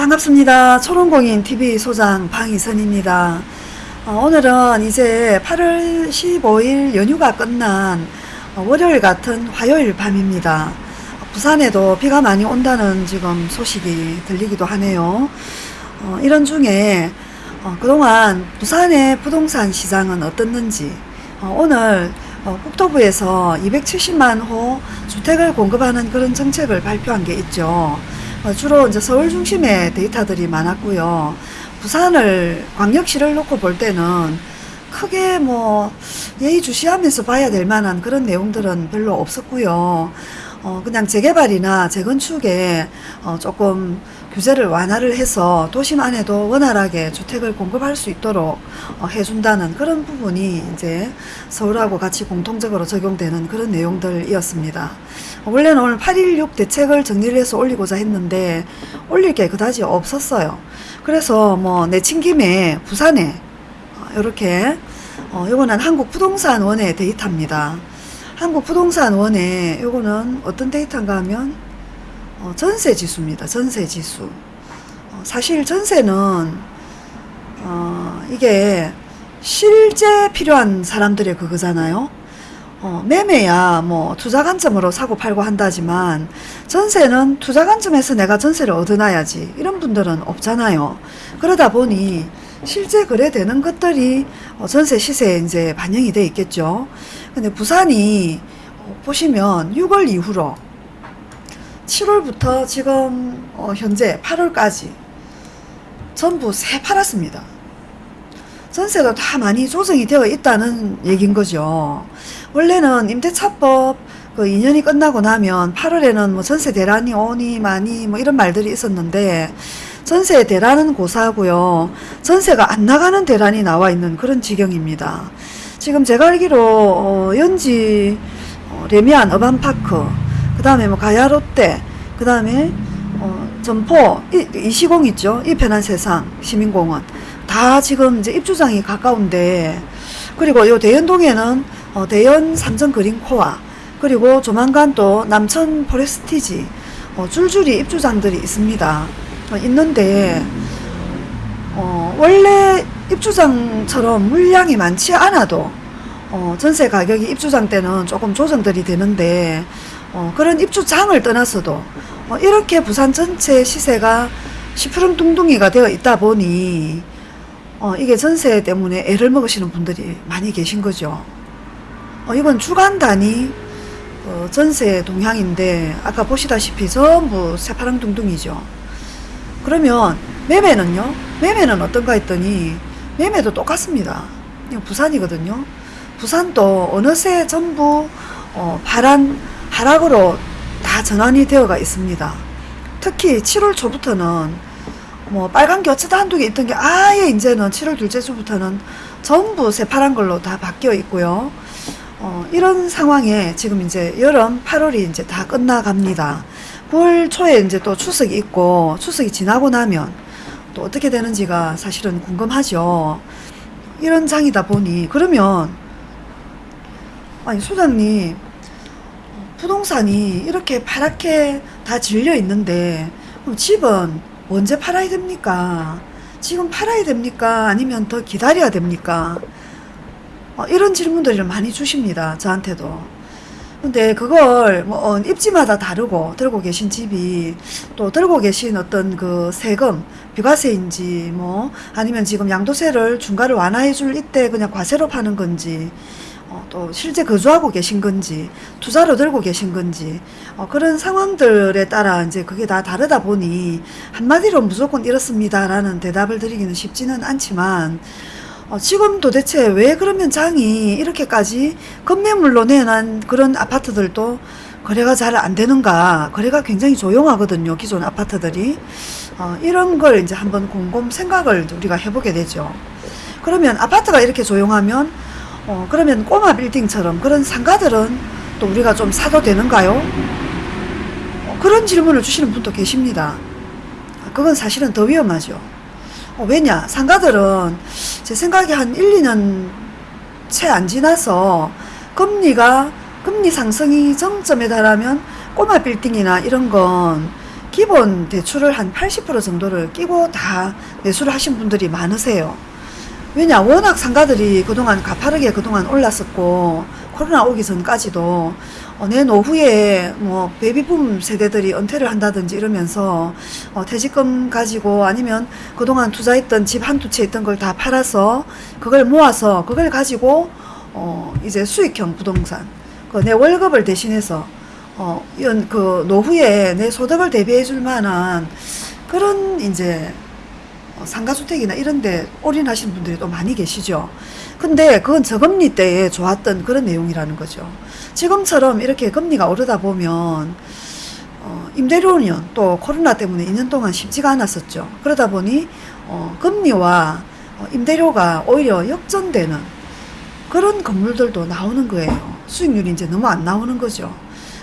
반갑습니다. 초롱공인 TV 소장 방희선입니다. 어, 오늘은 이제 8월 15일 연휴가 끝난 어, 월요일 같은 화요일 밤입니다. 부산에도 비가 많이 온다는 지금 소식이 들리기도 하네요. 어, 이런 중에 어, 그동안 부산의 부동산 시장은 어떻는지 어, 오늘 어, 국토부에서 270만 호 주택을 공급하는 그런 정책을 발표한 게 있죠. 어, 주로 이제 서울 중심의 데이터들이 많았고요. 부산을 광역시를 놓고 볼 때는 크게 뭐 예의주시하면서 봐야 될 만한 그런 내용들은 별로 없었고요. 어, 그냥 재개발이나 재건축에 어, 조금 규제를 완화를 해서 도심 안에도 원활하게 주택을 공급할 수 있도록 어, 해준다는 그런 부분이 이제 서울하고 같이 공통적으로 적용되는 그런 내용들이었습니다. 원래는 오늘 8.16 대책을 정리를 해서 올리고자 했는데 올릴 게 그다지 없었어요. 그래서 뭐 내친 김에 부산에 이렇게 어, 요거는 한국부동산원의 데이터입니다. 한국부동산원의 요거는 어떤 데이터인가 하면 어, 전세 지수입니다. 전세 지수. 어, 사실 전세는 어, 이게 실제 필요한 사람들의 그거잖아요. 어, 매매야 뭐 투자 관점으로 사고 팔고 한다지만 전세는 투자 관점에서 내가 전세를 얻어놔야지 이런 분들은 없잖아요. 그러다 보니 실제 거래되는 것들이 어, 전세 시세에 이제 반영이 돼 있겠죠. 근데 부산이 어, 보시면 6월 이후로 7월부터 지금 어, 현재 8월까지 전부 새 팔았습니다. 전세도 다 많이 조정이 되어 있다는 얘긴 거죠. 원래는 임대차법 그 2년이 끝나고 나면 8월에는 뭐 전세 대란이 오니 많이 뭐 이런 말들이 있었는데 전세 대란은 고사하고요. 전세가 안 나가는 대란이 나와 있는 그런 지경입니다. 지금 제가 알기로 어, 연지 어, 레미안 어반파크 그 다음에 뭐 가야롯데 그 다음에 어, 점포 이, 이 시공 있죠? 이 편한 세상 시민공원. 다 지금 이제 입주장이 가까운데 그리고 요 대연동에는 어, 대연 삼성 그린코아 그리고 조만간 또 남천 포레스티지 어, 줄줄이 입주장들이 있습니다. 어, 있는데 어, 원래 입주장처럼 물량이 많지 않아도 어, 전세 가격이 입주장 때는 조금 조정들이 되는데 어, 그런 입주장을 떠나서도 어, 이렇게 부산 전체 시세가 시푸름둥둥이가 되어 있다 보니 어, 이게 전세 때문에 애를 먹으시는 분들이 많이 계신 거죠. 어, 이건 주간 단위 어, 전세 동향인데 아까 보시다시피 전부 새파랑둥둥이죠. 그러면 매매는요? 매매는 어떤가 했더니 매매도 똑같습니다. 이거 부산이거든요. 부산도 어느새 전부 어, 파란 하락으로 다 전환이 되어가 있습니다. 특히 7월 초부터는 뭐 빨간 게 어쩌다 한두 개 있던 게 아예 이제는 7월 둘째 주부터는 전부 새파란 걸로 다 바뀌어 있고요. 어, 이런 상황에 지금 이제 여름 8월이 이제 다 끝나갑니다. 9월 초에 이제 또 추석이 있고 추석이 지나고 나면 또 어떻게 되는지가 사실은 궁금하죠. 이런 장이다 보니 그러면 아니 소장님 부동산이 이렇게 파랗게 다 질려 있는데 그럼 집은 언제 팔아야 됩니까? 지금 팔아야 됩니까? 아니면 더 기다려야 됩니까? 어, 이런 질문들을 많이 주십니다. 저한테도. 근데 그걸 뭐 어, 입지마다 다르고 들고 계신 집이 또 들고 계신 어떤 그 세금 비과세인지 뭐 아니면 지금 양도세를 중과를 완화해 줄 이때 그냥 과세로 파는 건지 어, 또 실제 거주하고 계신 건지 투자로 들고 계신 건지 어, 그런 상황들에 따라 이제 그게 다 다르다 보니 한마디로 무조건 이렇습니다 라는 대답을 드리기는 쉽지는 않지만 어, 지금 도대체 왜 그러면 장이 이렇게까지 건매물로 내놓은 그런 아파트들도 거래가 잘 안 되는가? 거래가 굉장히 조용하거든요 기존 아파트들이. 어, 이런 걸 이제 한번 곰곰 생각을 우리가 해보게 되죠. 그러면 아파트가 이렇게 조용하면 어, 그러면 꼬마 빌딩처럼 그런 상가들은 또 우리가 좀 사도 되는가요? 어, 그런 질문을 주시는 분도 계십니다. 그건 사실은 더 위험하죠. 어, 왜냐? 상가들은 제 생각에 한 1, 2년 채 안 지나서 금리가 금리 상승이 정점에 달하면 꼬마 빌딩이나 이런 건 기본 대출을 한 80% 정도를 끼고 다 매수를 하신 분들이 많으세요. 왜냐 워낙 상가들이 그동안 가파르게 그동안 올랐었고 코로나 오기 전까지도 어, 내 노후에 뭐 베이비붐 세대들이 은퇴를 한다든지 이러면서 어, 퇴직금 가지고 아니면 그동안 투자했던 집 한 두 채 있던 걸 다 팔아서 그걸 모아서 그걸 가지고 어, 이제 수익형 부동산 그 내 월급을 대신해서 어, 이런 그 노후에 내 소득을 대비해 줄 만한 그런 이제 어, 상가주택이나 이런 데 올인하시는 분들이 또 많이 계시죠. 근데 그건 저금리 때에 좋았던 그런 내용이라는 거죠. 지금처럼 이렇게 금리가 오르다 보면 어, 임대료는 또 코로나 때문에 2년 동안 쉽지가 않았었죠. 그러다 보니 어, 금리와 어, 임대료가 오히려 역전되는 그런 건물들도 나오는 거예요. 수익률이 이제 너무 안 나오는 거죠.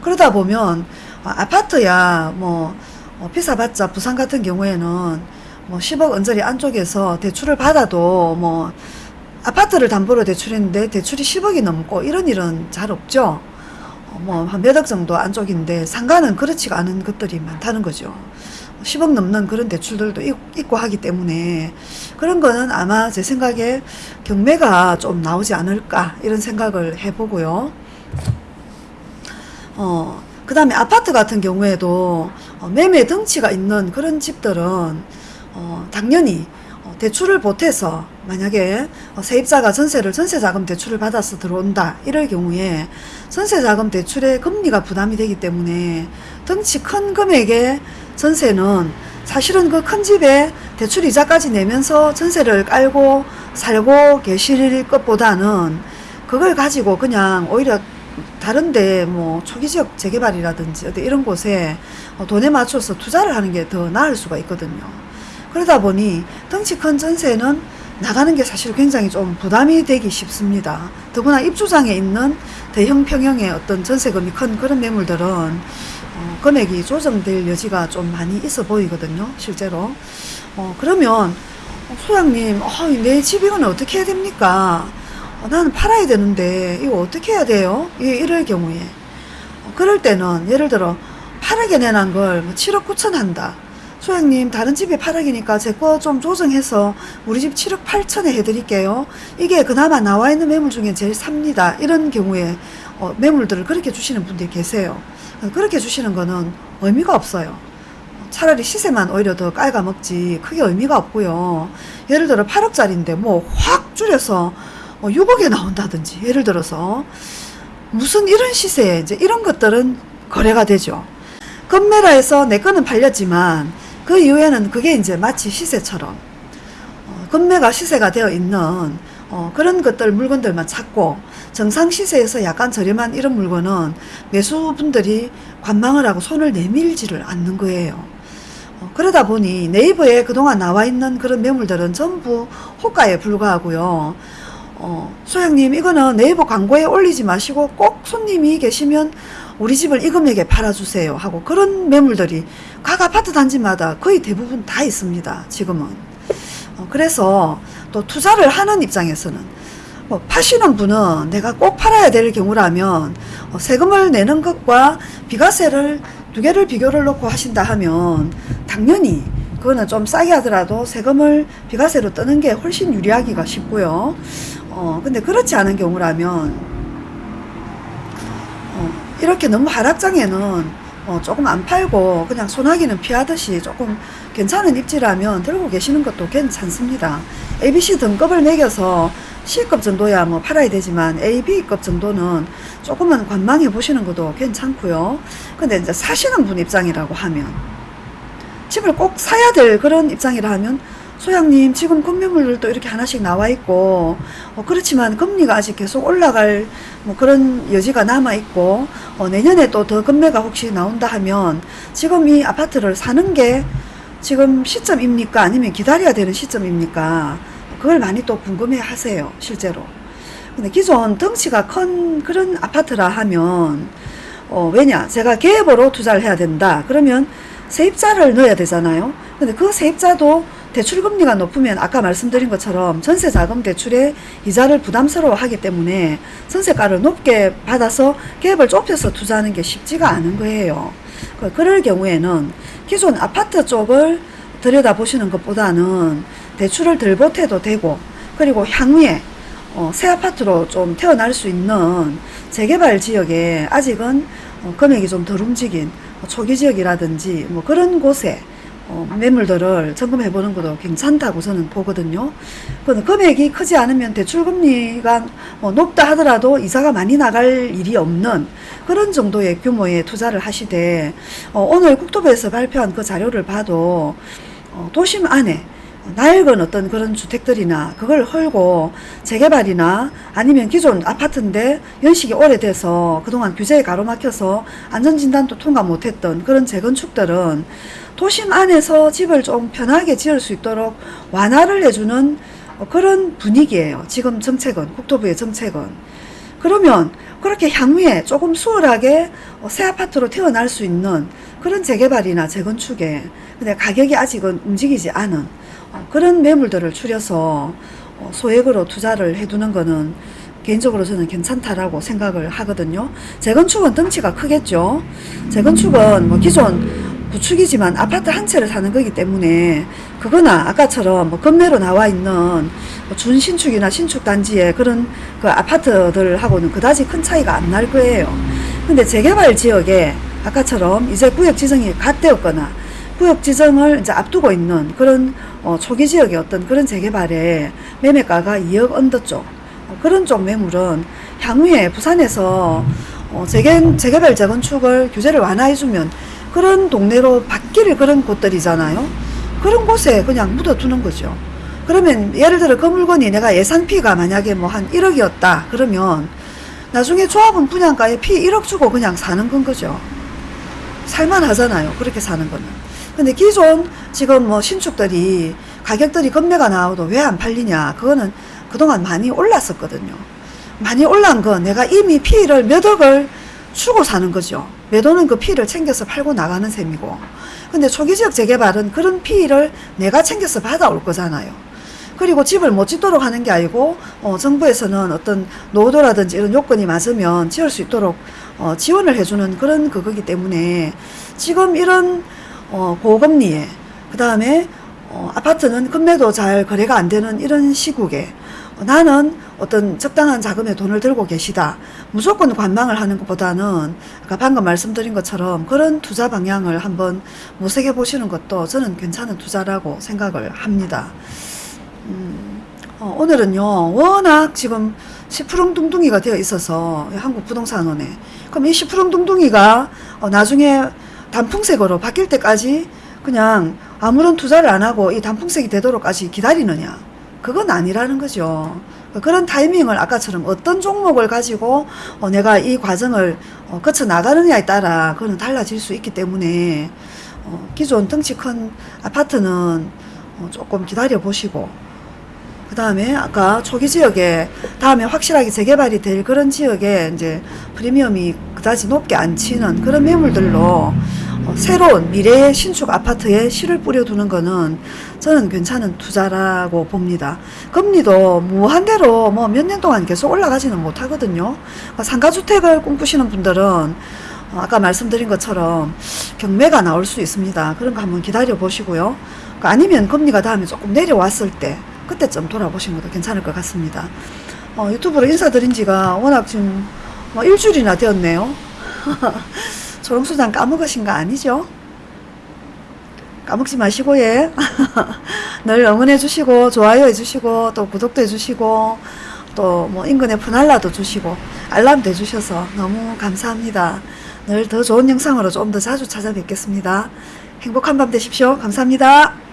그러다 보면 아, 아파트야 뭐 어, 비싸봤자 부산 같은 경우에는 뭐 10억 언저리 안쪽에서 대출을 받아도 뭐 아파트를 담보로 대출했는데 대출이 10억이 넘고 이런 일은 잘 없죠. 어, 뭐한 몇 억 정도 안쪽인데 상가는 그렇지가 않은 것들이 많다는 거죠. 10억 넘는 그런 대출들도 있- 있고 하기 때문에 그런 거는 아마 제 생각에 경매가 좀 나오지 않을까 이런 생각을 해보고요. 어, 그 다음에 아파트 같은 경우에도 어, 매매 덩치가 있는 그런 집들은 어, 당연히 어, 대출을 보태서 만약에 어, 세입자가 전세를 전세자금 대출을 받아서 들어온다 이럴 경우에 전세자금 대출의 금리가 부담이 되기 때문에 덩치 큰 금액의 전세는 사실은 그 큰 집에 대출 이자까지 내면서 전세를 깔고 살고 계실 것보다는 그걸 가지고 그냥 오히려 다른데 뭐 초기 지역 재개발이라든지 어디 이런 곳에 어, 돈에 맞춰서 투자를 하는 게 더 나을 수가 있거든요. 그러다 보니 덩치 큰 전세는 나가는 게 사실 굉장히 좀 부담이 되기 쉽습니다. 더구나 입주장에 있는 대형 평형의 어떤 전세금이 큰 그런 매물들은 어, 금액이 조정될 여지가 좀 많이 있어 보이거든요. 실제로. 어, 그러면 어, 소장님, 어, 내 집 이거는 어떻게 해야 됩니까? 어, 나는 팔아야 되는데 이거 어떻게 해야 돼요? 이, 이럴 경우에 어, 그럴 때는 예를 들어 8억에 내난 걸뭐 7억 9천 한다. 소장님 다른 집이 8억이니까 제 거 좀 조정해서 우리 집 7억 8천에 해드릴게요. 이게 그나마 나와 있는 매물 중에 제일 삽니다. 이런 경우에 어, 매물들을 그렇게 주시는 분들이 계세요. 어, 그렇게 주시는 거는 의미가 없어요. 차라리 시세만 오히려 더 깔아먹지 크게 의미가 없고요. 예를 들어 8억짜리인데 뭐 확 줄여서 뭐 6억에 나온다든지 예를 들어서 무슨 이런 시세에 이제 이런 것들은 거래가 되죠. 금매라해서 내 거는 팔렸지만 그 이후에는 그게 이제 마치 시세처럼 어, 금매가 시세가 되어 있는 어, 그런 것들 물건들만 찾고 정상 시세에서 약간 저렴한 이런 물건은 매수분들이 관망을 하고 손을 내밀지를 않는 거예요. 어, 그러다 보니 네이버에 그동안 나와 있는 그런 매물들은 전부 호가에 불과하고요. 어, 소장님 이거는 네이버 광고에 올리지 마시고 꼭 손님이 계시면 우리 집을 이 금액에 팔아주세요 하고 그런 매물들이 각 아파트 단지마다 거의 대부분 다 있습니다. 지금은. 어, 그래서 또 투자를 하는 입장에서는 뭐 파시는 분은 내가 꼭 팔아야 될 경우라면 어, 세금을 내는 것과 비과세를 두 개를 비교를 놓고 하신다 하면 당연히 그거는 좀 싸게 하더라도 세금을 비과세로 뜨는 게 훨씬 유리하기가 쉽고요. 어, 근데 그렇지 않은 경우라면 어, 이렇게 너무 하락장에는 어, 조금 안 팔고 그냥 소나기는 피하듯이 조금 괜찮은 입지라면 들고 계시는 것도 괜찮습니다. ABC 등급을 매겨서 C급 정도야 뭐 팔아야 되지만 A, B급 정도는 조금은 관망해 보시는 것도 괜찮고요. 근데 이제 사시는 분 입장이라고 하면 집을 꼭 사야 될 그런 입장이라 하면 소장님 지금 금매물들도 이렇게 하나씩 나와 있고 어, 그렇지만 금리가 아직 계속 올라갈 뭐 그런 여지가 남아 있고 어, 내년에 또 더 금매가 혹시 나온다 하면 지금 이 아파트를 사는 게 지금 시점입니까? 아니면 기다려야 되는 시점입니까? 그걸 많이 또 궁금해 하세요 실제로. 근데 기존 덩치가 큰 그런 아파트라 하면 어, 왜냐? 제가 계획으로 투자를 해야 된다. 그러면 세입자를 넣어야 되잖아요. 근데 그 세입자도 대출금리가 높으면 아까 말씀드린 것처럼 전세자금 대출의 이자를 부담스러워 하기 때문에 전세가를 높게 받아서 갭을 좁혀서 투자하는 게 쉽지가 않은 거예요. 그- 그럴 경우에는 기존 아파트 쪽을 들여다보시는 것보다는 대출을 덜 보태도 되고 그리고 향후에 어, 새 아파트로 좀 태어날 수 있는 재개발 지역에 아직은 어, 금액이 좀 덜 움직인 뭐 초기 지역이라든지 뭐 그런 곳에 어, 매물들을 점검해 보는 것도 괜찮다고 저는 보거든요. 근데 금액이 크지 않으면 대출금리가 뭐 높다 하더라도 이자가 많이 나갈 일이 없는 그런 정도의 규모의 투자를 하시되 어, 오늘 국토부에서 발표한 그 자료를 봐도 어, 도심 안에 낡은 어떤 그런 주택들이나 그걸 헐고 재개발이나 아니면 기존 아파트인데 연식이 오래돼서 그동안 규제에 가로막혀서 안전진단도 통과 못했던 그런 재건축들은 도심 안에서 집을 좀 편하게 지을 수 있도록 완화를 해주는 어, 그런 분위기예요. 지금 정책은 국토부의 정책은. 그러면 그렇게 향후에 조금 수월하게 어, 새 아파트로 태어날 수 있는 그런 재개발이나 재건축에 근데 가격이 아직은 움직이지 않은 어, 그런 매물들을 추려서 어, 소액으로 투자를 해두는 거는 개인적으로 저는 괜찮다라고 생각을 하거든요. 재건축은 덩치가 크겠죠. 재건축은 뭐 기존 구축이지만 아파트 한 채를 사는 거기 때문에 그거나 아까처럼 뭐 건매로 나와 있는 뭐 준신축이나 신축 단지의 그런 그 아파트들하고는 그다지 큰 차이가 안 날 거예요. 근데 재개발 지역에 아까처럼 이제 구역 지정이 갓 되었거나 구역 지정을 이제 앞두고 있는 그런 어, 초기 지역의 어떤 그런 재개발에 매매가가 2억 언더 쪽 어, 그런 쪽 매물은 향후에 부산에서 어, 재개, 재개발 재건축을 규제를 완화해주면 그런 동네로 바뀔 그런 곳들이잖아요. 그런 곳에 그냥 묻어두는 거죠. 그러면 예를 들어 그 물건이 내가 예산피가 만약에 뭐 한 1억이었다 그러면 나중에 조합원 분양가에 피 1억 주고 그냥 사는 건 거죠. 살만 하잖아요. 그렇게 사는 거는. 근데 기존 지금 뭐 신축들이 가격들이 급매가 나와도 왜 안 팔리냐. 그거는 그동안 많이 올랐었거든요. 많이 올란 건 내가 이미 피를 몇 억을 주고 사는 거죠. 매도는 그 피를 챙겨서 팔고 나가는 셈이고. 근데 초기 지역 재개발은 그런 피를 내가 챙겨서 받아올 거잖아요. 그리고 집을 못 짓도록 하는 게 아니고 어, 정부에서는 어떤 노후도라든지 이런 요건이 맞으면 지을 수 있도록 어, 지원을 해주는 그런 그거기 때문에 지금 이런 어, 고금리에 그 다음에 어, 아파트는 금매도 잘 거래가 안 되는 이런 시국에 어, 나는 어떤 적당한 자금에 돈을 들고 계시다. 무조건 관망을 하는 것보다는 아까 방금 말씀드린 것처럼 그런 투자 방향을 한번 모색해 보시는 것도 저는 괜찮은 투자라고 생각을 합니다. 음, 어, 오늘은요, 워낙 지금 시푸릉둥둥이가 되어 있어서, 한국 부동산원에. 그럼 이 시푸릉둥둥이가 어, 나중에 단풍색으로 바뀔 때까지 그냥 아무런 투자를 안 하고 이 단풍색이 되도록까지 기다리느냐. 그건 아니라는 거죠. 그런 타이밍을 아까처럼 어떤 종목을 가지고 어, 내가 이 과정을 어, 거쳐 나가느냐에 따라 그거는 달라질 수 있기 때문에 어, 기존 덩치 큰 아파트는 어, 조금 기다려 보시고 그 다음에 아까 초기 지역에 다음에 확실하게 재개발이 될 그런 지역에 이제 프리미엄이 그다지 높게 안 치는 그런 매물들로 어, 새로운 미래의 신축 아파트에 실을 뿌려두는 거는 저는 괜찮은 투자라고 봅니다. 금리도 무한대로 뭐 몇 년 동안 계속 올라가지는 못하거든요. 그러니까 상가주택을 꿈꾸시는 분들은 어, 아까 말씀드린 것처럼 경매가 나올 수 있습니다. 그런 거 한번 기다려 보시고요. 그러니까 아니면 금리가 다음에 조금 내려왔을 때 그때쯤 돌아보시는 것도 괜찮을 것 같습니다. 어, 유튜브로 인사드린 지가 워낙 지금 뭐 일주일이나 되었네요. 조롱수장 까먹으신 거 아니죠? 까먹지 마시고 예. 늘 응원해 주시고 좋아요 해 주시고 또 구독도 해 주시고 또 뭐 인근에 푸날라도 주시고 알람도 해 주셔서 너무 감사합니다. 늘 더 좋은 영상으로 좀 더 자주 찾아뵙겠습니다. 행복한 밤 되십시오. 감사합니다.